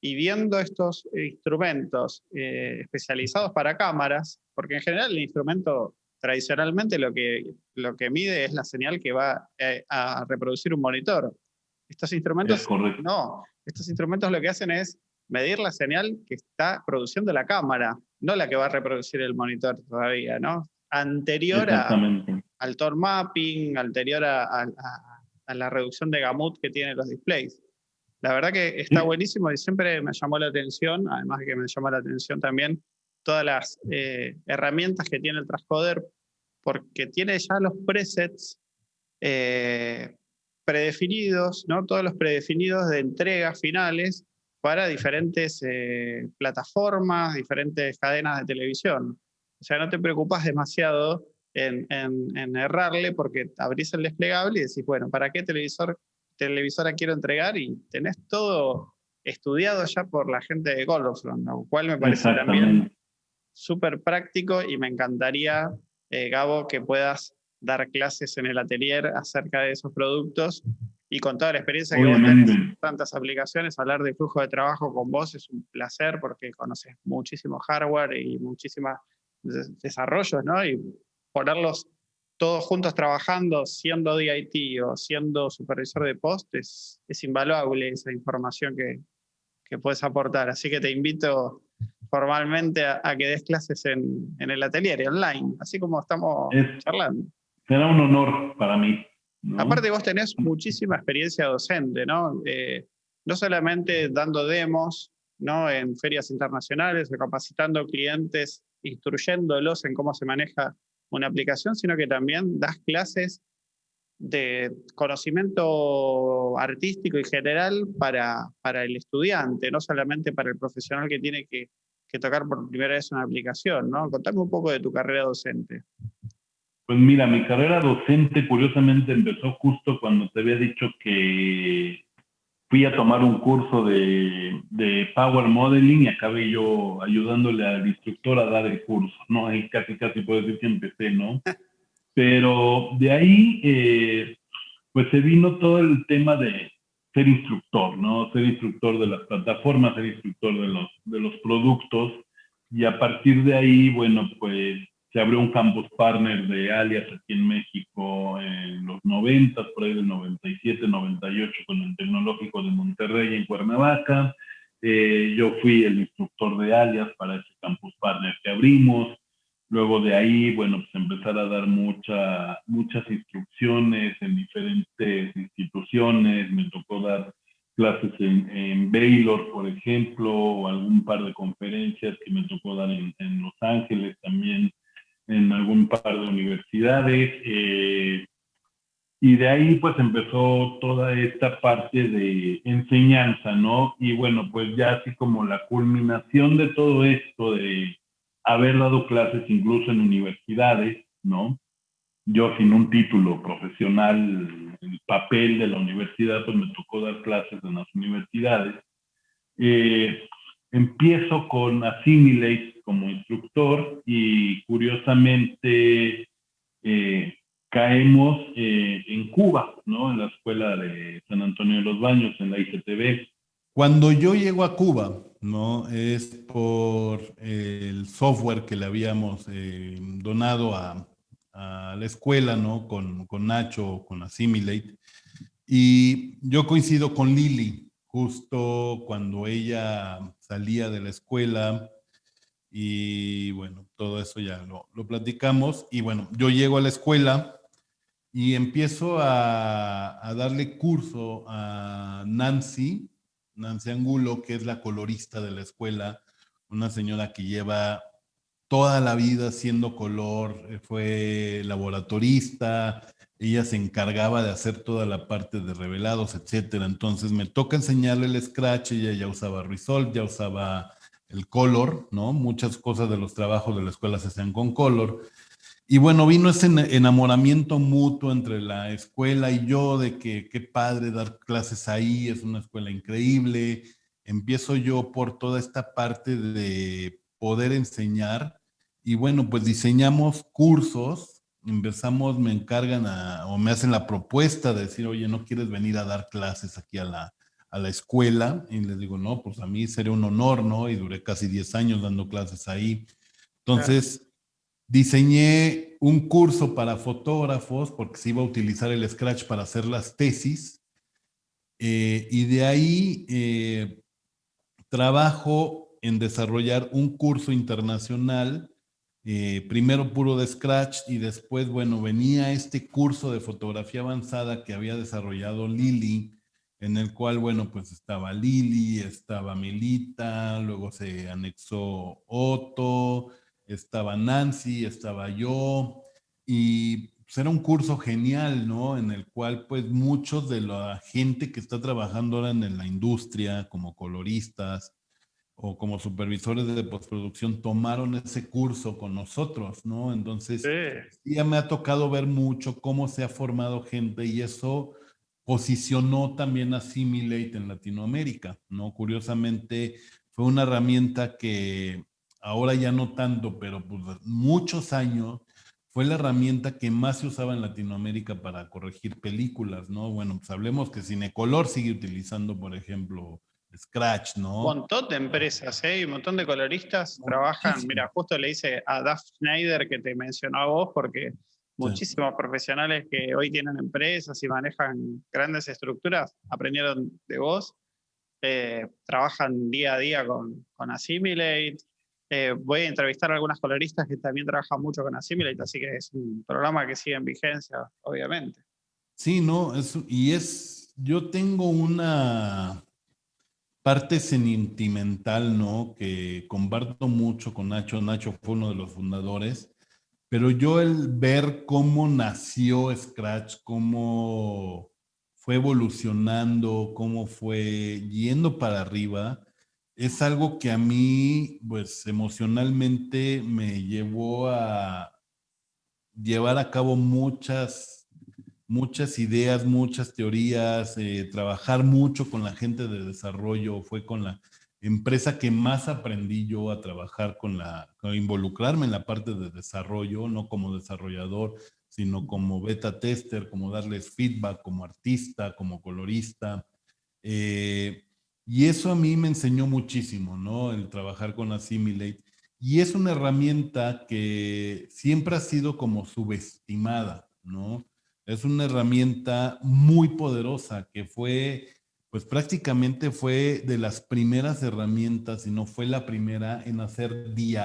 y viendo estos instrumentos eh, especializados para cámaras, porque en general el instrumento tradicionalmente lo que, lo que mide es la señal que va eh, a reproducir un monitor. Estos instrumentos, no, estos instrumentos lo que hacen es medir la señal que está produciendo la cámara, no la que va a reproducir el monitor todavía, ¿no? Anterior al tone mapping, anterior a, la reducción de gamut que tienen los displays. La verdad que está buenísimo y siempre me llamó la atención, además de que me llamó la atención también todas las eh, herramientas que tiene el transcoder, porque tiene ya los presets eh, predefinidos, ¿no? todos los predefinidos de entregas finales para diferentes eh, plataformas, diferentes cadenas de televisión. O sea, no te preocupas demasiado en, errarle porque abrís el desplegable y decís, bueno, ¿para qué televisor, televisora quiero entregar? Y tenés todo estudiado ya por la gente de Goldfront, lo cual me parece también súper práctico y me encantaría, eh, Gabo, que puedas dar clases en el atelier acerca de esos productos y con toda la experiencia que vos tenés en tantas aplicaciones, hablar de flujo de trabajo con vos es un placer porque conoces muchísimo hardware y muchísimos desarrollos, ¿no? Y ponerlos todos juntos trabajando, siendo DIT o siendo supervisor de post, es, invaluable esa información que, que, puedes aportar. Así que te invito formalmente a, que des clases en, en, el atelier online, así como estamos charlando. Será un honor para mí. Aparte vos tenés muchísima experiencia docente, ¿no? Eh, no solamente dando demos, ¿no? En ferias internacionales capacitando clientes, instruyéndolos en cómo se maneja una aplicación, sino que también das clases de conocimiento artístico y general para, para el estudiante, no solamente para el profesional que tiene que, que tocar por primera vez una aplicación, ¿no? Contame un poco de tu carrera docente. Pues mira, mi carrera docente curiosamente empezó justo cuando te había dicho que fui a tomar un curso de, de, Power Modeling y acabé yo ayudándole al instructor a dar el curso, ¿no? Ahí casi, casi puedo decir que empecé, ¿no? [LAUGHS] Pero de ahí, eh, pues se vino todo el tema de ser instructor, ¿no? Ser instructor de las plataformas, ser instructor de los, de los productos. Y a partir de ahí, bueno, pues se abrió un campus partner de Alias aquí en México en los 90, por ahí del 97, 98, con el Tecnológico de Monterrey en Cuernavaca. Eh, yo fui el instructor de Alias para ese campus partner que abrimos. Luego de ahí, bueno, pues empezar a dar mucha, muchas instrucciones en diferentes instituciones. Me tocó dar clases en, en, Baylor, por ejemplo, o algún par de conferencias que me tocó dar en, en Los Ángeles también en algún par de universidades. Eh, y de ahí pues empezó toda esta parte de enseñanza, ¿no? Y bueno, pues ya así como la culminación de todo esto, de haber dado clases incluso en universidades, ¿no? Yo sin un título profesional, el papel de la universidad, pues me tocó dar clases en las universidades. Eh, empiezo con Assimilate como instructor y curiosamente eh, caemos eh, en Cuba, ¿no? En la escuela de San Antonio de los Baños, en la ICTV. Cuando yo llego a Cuba, ¿no? Es por el software que le habíamos eh, donado a, a, la escuela, ¿no? Con, con Nacho, con Assimilate. Y yo coincido con Lili, justo cuando ella salía de la escuela, y bueno, todo eso ya lo, platicamos. Y bueno, yo llego a la escuela y empiezo a, darle curso a Nancy, Nancy Angulo, que es la colorista de la escuela, una señora que lleva toda la vida haciendo color, eh, fue laboratorista, ella se encargaba de hacer toda la parte de revelados, etcétera. Entonces me toca enseñarle el Scratch, ella ya usaba Resolve, ya usaba el color, ¿no? Muchas cosas de los trabajos de la escuela se hacían con color. Y bueno, vino ese enamoramiento mutuo entre la escuela y yo de que qué padre dar clases ahí, es una escuela increíble. Empiezo yo por toda esta parte de poder enseñar y bueno, pues diseñamos cursos, empezamos, me encargan o me hacen la propuesta de decir, oye, ¿no quieres venir a dar clases aquí a la, a la escuela y les digo, no, pues a mí sería un honor, ¿no? Y duré casi 10 años dando clases ahí. Entonces, diseñé un curso para fotógrafos porque se iba a utilizar el Scratch para hacer las tesis. Eh, y de ahí eh, trabajo en desarrollar un curso internacional, eh, primero puro de Scratch y después, bueno, venía este curso de fotografía avanzada que había desarrollado Lili, en el cual, bueno, pues estaba Lili, estaba Milita, luego se anexó Otto, estaba Nancy, estaba yo, y pues era un curso genial, ¿no? En el cual, pues, muchos de la gente que está trabajando ahora en la industria, como coloristas o como supervisores de postproducción, tomaron ese curso con nosotros, ¿no? Entonces, ya me ha tocado ver mucho cómo se ha formado gente y eso posicionó también a Similate en Latinoamérica, ¿no? Curiosamente, fue una herramienta que ahora ya no tanto, pero pues muchos años fue la herramienta que más se usaba en Latinoamérica para corregir películas, ¿no? Bueno, pues hablemos que Cinecolor sigue utilizando, por ejemplo, Scratch, ¿no? Un montón de empresas, ¿eh? Un montón de coloristas trabajan. Mira, justo le hice a Duff Schneider que te mencionó a vos, porque Muchísimos profesionales que hoy tienen empresas y manejan grandes estructuras aprendieron de vos, eh, trabajan día a día con, con Assimilate. Eh, voy a entrevistar a algunas coloristas que también trabajan mucho con Assimilate, así que es un programa que sigue en vigencia, obviamente. Sí, no, es, y es, yo tengo una parte sentimental, ¿no? Que comparto mucho con Nacho. Nacho fue uno de los fundadores pero yo el ver cómo nació Scratch, cómo fue evolucionando, cómo fue yendo para arriba, es algo que a mí, pues emocionalmente me llevó a llevar a cabo muchas muchas ideas, muchas teorías, eh, trabajar mucho con la gente de desarrollo, fue con la empresa que más aprendí yo a trabajar con la, a involucrarme en la parte de desarrollo, no como desarrollador, sino como beta tester, como darles feedback, como artista, como colorista. Eh, y eso a mí me enseñó muchísimo, ¿no? El trabajar con Assimilate. Y es una herramienta que siempre ha sido como subestimada, ¿no? Es una herramienta muy poderosa que fue, pues prácticamente fue de las primeras herramientas, y no fue la primera en hacer DI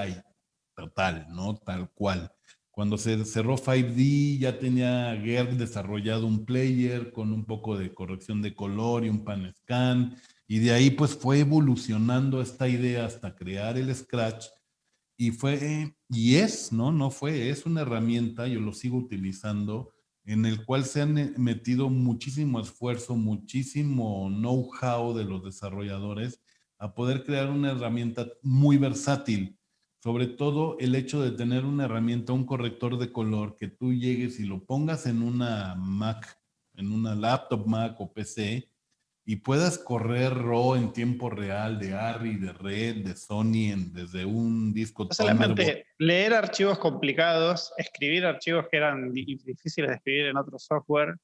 total, ¿no? Tal cual. Cuando se cerró 5D ya tenía GERD desarrollado un player con un poco de corrección de color y un pan scan y de ahí pues fue evolucionando esta idea hasta crear el Scratch y fue, y es, ¿no? No fue, es una herramienta, yo lo sigo utilizando, en el cual se han eh, metido muchísimo esfuerzo, muchísimo know-how de los desarrolladores a poder crear una herramienta muy versátil. Sobre todo el hecho de tener una herramienta, un corrector de color, que tú llegues y lo pongas en una Mac, en una laptop Mac o PC, y puedas correr RAW en tiempo real de ARRI, de Red, de Sony, en, desde un disco. No solamente leer archivos complicados, escribir archivos que eran difíciles de escribir en otro software,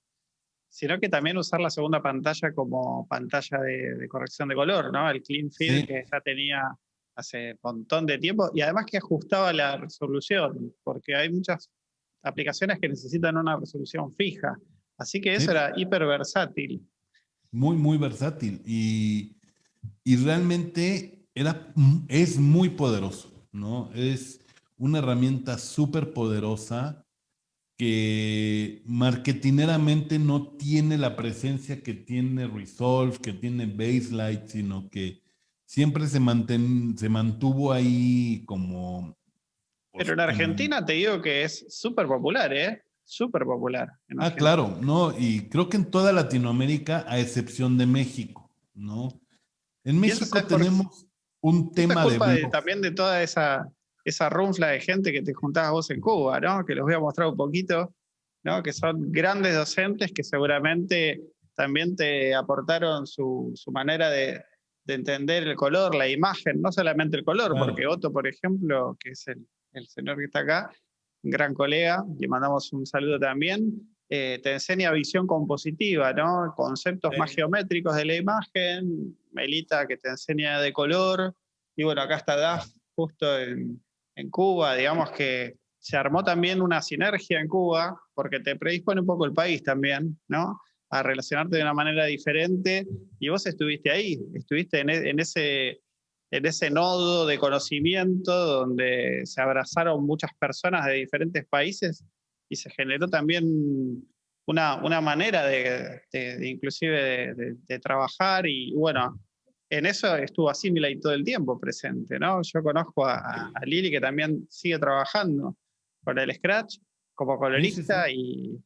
sino que también usar la segunda pantalla como pantalla de, corrección de color, ¿no? El Clean Field que ya tenía hace un montón de tiempo y además que ajustaba la resolución, porque hay muchas aplicaciones que necesitan una resolución fija. Así que eso era hiper versátil muy, muy versátil y, y realmente era, es muy poderoso, ¿no? Es una herramienta súper poderosa que marketineramente no tiene la presencia que tiene Resolve, que tiene Baselight, sino que siempre se, se mantuvo ahí como... Pero en pues, Argentina te digo que es súper popular, ¿eh? Súper popular. ah, claro, no, y creo que en toda Latinoamérica, a excepción de México, ¿no? En México tenemos un tema de, También de toda esa, esa runfla de gente que te juntabas vos en Cuba, ¿no? Que los voy a mostrar un poquito, ¿no? Que son grandes docentes que seguramente también te aportaron su, su manera de, de, entender el color, la imagen, no solamente el color, porque Otto, por ejemplo, que es el, el señor que está acá, gran colega, le mandamos un saludo también, eh, te enseña visión compositiva, ¿no? Conceptos más geométricos de la imagen, Melita que te enseña de color, y bueno, acá está DAF justo en, en Cuba, digamos que se armó también una sinergia en Cuba, porque te predispone un poco el país también, ¿no? A relacionarte de una manera diferente, y vos estuviste ahí, estuviste en, e, en ese en ese nodo de conocimiento donde se abrazaron muchas personas de diferentes países y se generó también una, una manera de, inclusive de, trabajar y bueno, en eso estuvo Assimilate todo el tiempo presente, ¿no? Yo conozco a, Lili que también sigue trabajando con el Scratch como colorista y,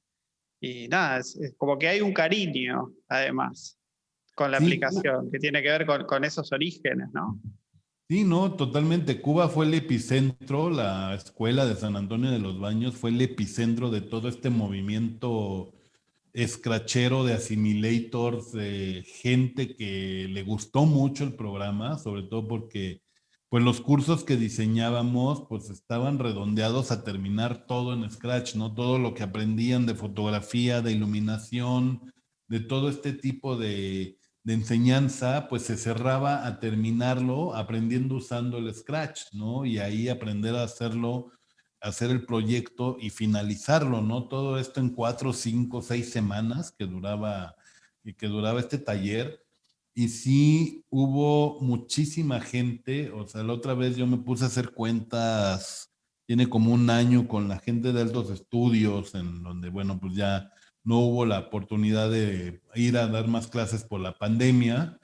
y, nada, es, como que hay un cariño además con la aplicación, que tiene que ver con, con, esos orígenes, ¿no? Sí, no, totalmente. Cuba fue el epicentro, la escuela de San Antonio de los Baños fue el epicentro de todo este movimiento escrachero de assimilators, de gente que le gustó mucho el programa, sobre todo porque pues los cursos que diseñábamos pues estaban redondeados a terminar todo en Scratch, ¿no? Todo lo que aprendían de fotografía, de iluminación, de todo este tipo de, enseñanza, pues se cerraba a terminarlo aprendiendo usando el Scratch, ¿no? Y ahí aprender a hacerlo, hacer el proyecto y finalizarlo, ¿no? Todo esto en cuatro, cinco, seis semanas que duraba, que duraba este taller. Y sí hubo muchísima gente, o sea, la otra vez yo me puse a hacer cuentas, tiene como un año con la gente de altos estudios, en donde, bueno, pues ya no hubo la oportunidad de ir a dar más clases por la pandemia,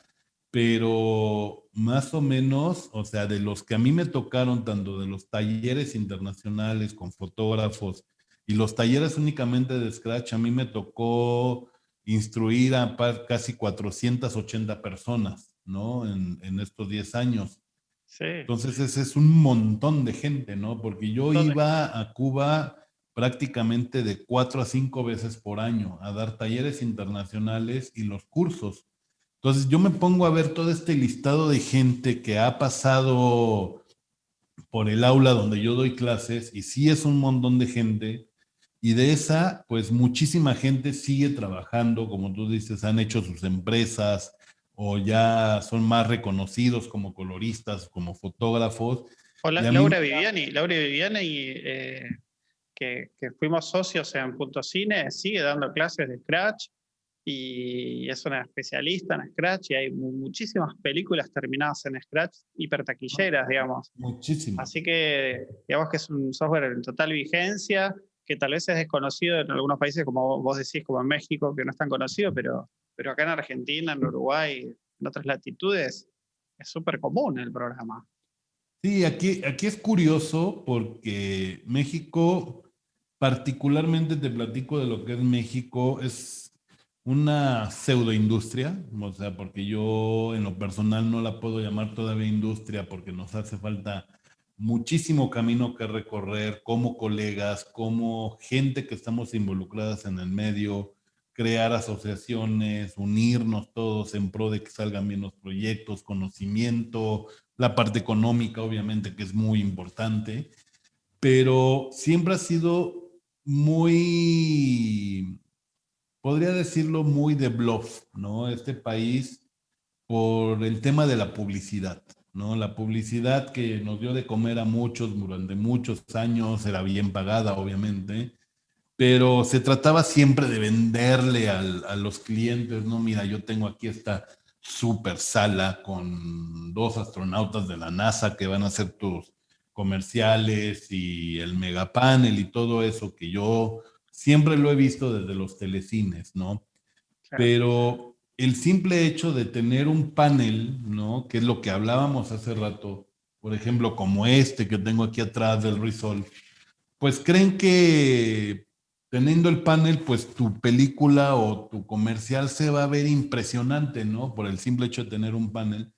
pero más o menos, o sea, de los que a mí me tocaron, tanto de los talleres internacionales con fotógrafos y los talleres únicamente de Scratch, a mí me tocó instruir a casi 480 personas, ¿no? En, estos 10 años. Sí. Entonces ese es un montón de gente, ¿no? Porque yo iba a Cuba prácticamente de cuatro a cinco veces por año a dar talleres internacionales y los cursos. Entonces yo me pongo a ver todo este listado de gente que ha pasado por el aula donde yo doy clases y sí es un montón de gente y de esa pues muchísima gente sigue trabajando, como tú dices, han hecho sus empresas o ya son más reconocidos como coloristas, como fotógrafos. Hola, Laura Viviani, Laura Viviani, eh, que, que, fuimos socios en Punto Cine, sigue dando clases de Scratch y es una especialista en Scratch y hay muchísimas películas terminadas en Scratch hipertaquilleras, digamos. Muchísimas. Así que digamos que es un software en total vigencia, que tal vez es desconocido en algunos países, como vos decís, como en México, que no es tan conocido, pero, pero acá en Argentina, en Uruguay, en otras latitudes, es súper común el programa. Sí, aquí, aquí es curioso porque México, particularmente te platico de lo que es México, es una pseudoindustria, o sea, porque yo en lo personal no la puedo llamar todavía industria porque nos hace falta muchísimo camino que recorrer como colegas, como gente que estamos involucradas en el medio, crear asociaciones, unirnos todos en pro de que salgan bien los proyectos, conocimiento, la parte económica obviamente que es muy importante, pero siempre ha sido muy podría decirlo muy de bluff, ¿no? Este país por el tema de la publicidad, ¿no? La publicidad que nos dio de comer a muchos durante muchos años era bien pagada, obviamente, pero se trataba siempre de venderle a los clientes, ¿no? Mira, yo tengo aquí esta super sala con dos astronautas de la NASA que van a hacer tus comerciales y el megapanel y todo eso que yo siempre lo he visto desde los telecines, ¿no? Pero el simple hecho de tener un panel, ¿no? Que es lo que hablábamos hace rato, por ejemplo, como este que tengo aquí atrás del Risol, pues creen que teniendo el panel, pues tu película o tu comercial se va a ver impresionante, ¿no? Por el simple hecho de tener un panel.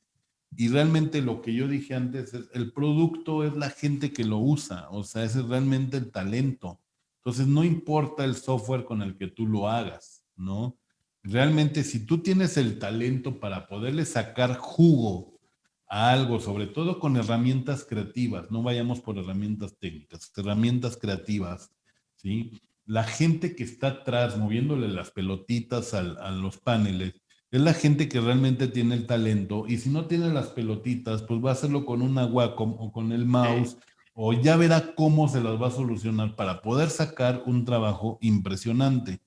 Y realmente lo que yo dije antes es, el producto es la gente que lo usa, o sea, ese es realmente el talento. Entonces, no importa el software con el que tú lo hagas, ¿no? Realmente, si tú tienes el talento para poderle sacar jugo a algo, sobre todo con herramientas creativas, no vayamos por herramientas técnicas, herramientas creativas, ¿sí? La gente que está atrás moviéndole las pelotitas a los paneles, es la gente que realmente tiene el talento y si no tiene las pelotitas, pues va a hacerlo con una Wacom o con el mouse o ya verá cómo se las va a solucionar para poder sacar un trabajo impresionante.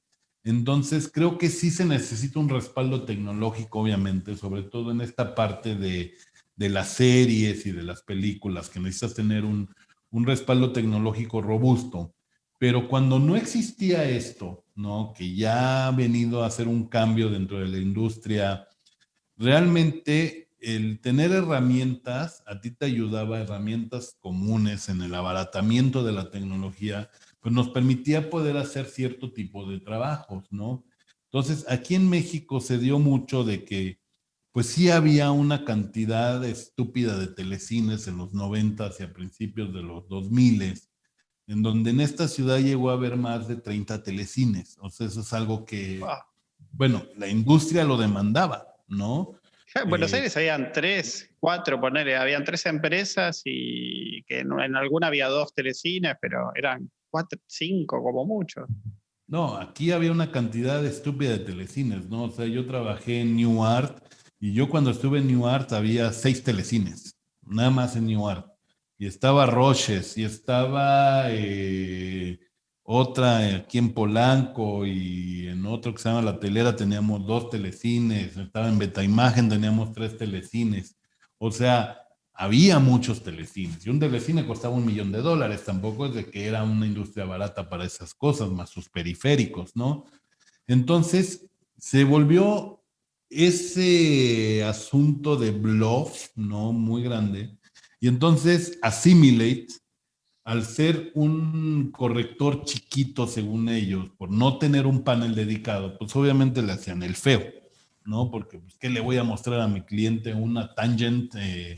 Entonces, creo que sí se necesita un respaldo tecnológico, obviamente, sobre todo en esta parte de, las series y de las películas, que necesitas tener un, un respaldo tecnológico robusto. Pero cuando no existía esto, ¿no? Que ya ha venido a hacer un cambio dentro de la industria, realmente el tener herramientas, a ti te ayudaba, herramientas comunes en el abaratamiento de la tecnología, pues nos permitía poder hacer cierto tipo de trabajos, ¿no? Entonces, aquí en México se dio mucho de que, pues sí había una cantidad estúpida de telecines en los 90 y a principios de los 2000 en donde en esta ciudad llegó a haber más de 30 telecines. O sea, eso es algo que, bueno, la industria lo demandaba, ¿no? [LAUGHS] En Buenos eh, Aires habían tres, cuatro, ponerle, habían tres empresas y que en, alguna había dos telecines, pero eran cuatro, cinco como mucho. No, aquí había una cantidad estúpida de telecines, ¿no? O sea, yo trabajé en New Art y yo cuando estuve en New Art había seis telecines, nada más en New Art. Y estaba Roches, y estaba eh, otra aquí en Polanco y en otro que se llama La Telera teníamos dos telecines, estaba en Beta Imagen teníamos tres telecines. O sea, había muchos telecines y un telecine costaba un millón de dólares, tampoco es de que era una industria barata para esas cosas, más sus periféricos, ¿no? Entonces, se volvió ese asunto de bluff, ¿no? Muy grande. Y entonces, Assimilate al ser un corrector chiquito, según ellos, por no tener un panel dedicado, pues obviamente le hacían el feo, ¿no? Porque, pues, ¿qué le voy a mostrar a mi cliente? Una tangent, eh,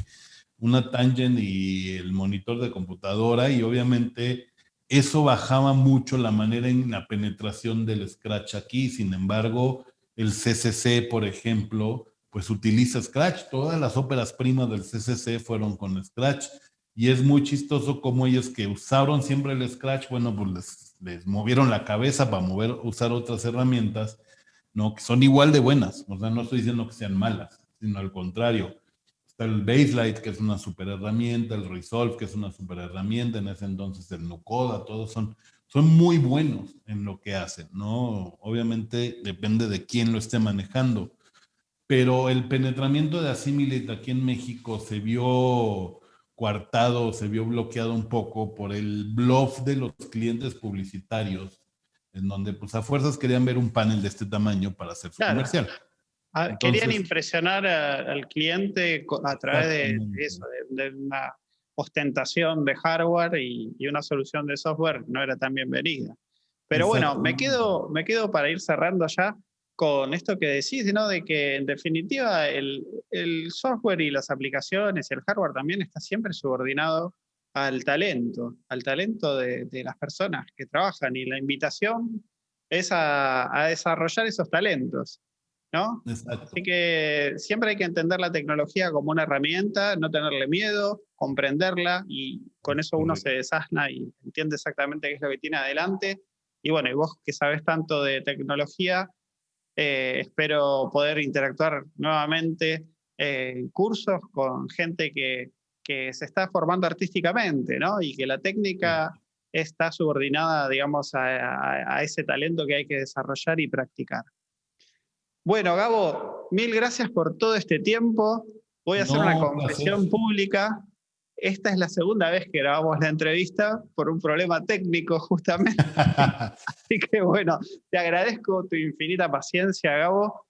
una tangent y el monitor de computadora, y obviamente eso bajaba mucho la manera en la penetración del Scratch aquí. Sin embargo, el CCC, por ejemplo, pues utiliza Scratch. Todas las óperas primas del CCC fueron con Scratch. Y es muy chistoso como ellos que usaron siempre el Scratch, bueno, pues les, les movieron la cabeza para mover, usar otras herramientas, ¿no? Que son igual de buenas. O sea, no estoy diciendo que sean malas, sino al contrario. Está el Baselight, que es una super herramienta, el Resolve, que es una super herramienta, en ese entonces el Nucoda, todos son son muy buenos en lo que hacen, ¿no? Obviamente depende de quién lo esté manejando, pero el penetramiento de Assimilate aquí en México se vio coartado, se vio bloqueado un poco por el bluff de los clientes publicitarios, en donde pues a fuerzas querían ver un panel de este tamaño para hacer su comercial. Ah, querían impresionar al cliente a través de, eso, de una ostentación de hardware y, una solución de software no era tan bienvenida. Pero bueno, me quedo, me quedo para ir cerrando ya con esto que decís, ¿no? de que en definitiva el, software y las aplicaciones y el hardware también está siempre subordinado al talento, al talento de, las personas que trabajan y la invitación es a desarrollar esos talentos. ¿no? Así que siempre hay que entender la tecnología como una herramienta, no tenerle miedo, comprenderla y con eso uno se desasna y entiende exactamente qué es lo que tiene adelante. Y bueno, y vos que sabes tanto de tecnología, eh, espero poder interactuar nuevamente en cursos con gente que, que, se está formando artísticamente, ¿no? Y que la técnica está subordinada, digamos, a ese talento que hay que desarrollar y practicar. Bueno, Gabo, mil gracias por todo este tiempo. Voy a hacer una confesión pública. Esta es la segunda vez que grabamos la entrevista por un problema técnico, [LAUGHS] justamente. [LAUGHS] Así que bueno, te agradezco tu infinita paciencia, Gabo.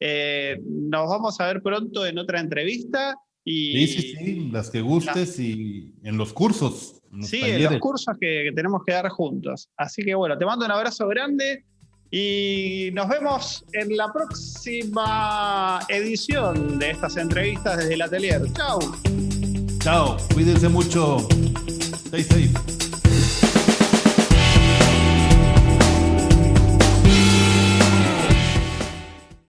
Eh, nos vamos a ver pronto en otra entrevista. Y, sí, sí, sí, las que gustes y en los cursos. sí, en los cursos que tenemos que dar juntos. Así que bueno, te mando un abrazo grande y nos vemos en la próxima edición de estas entrevistas desde el atelier. Chao. Chao, cuídense mucho. Stay safe.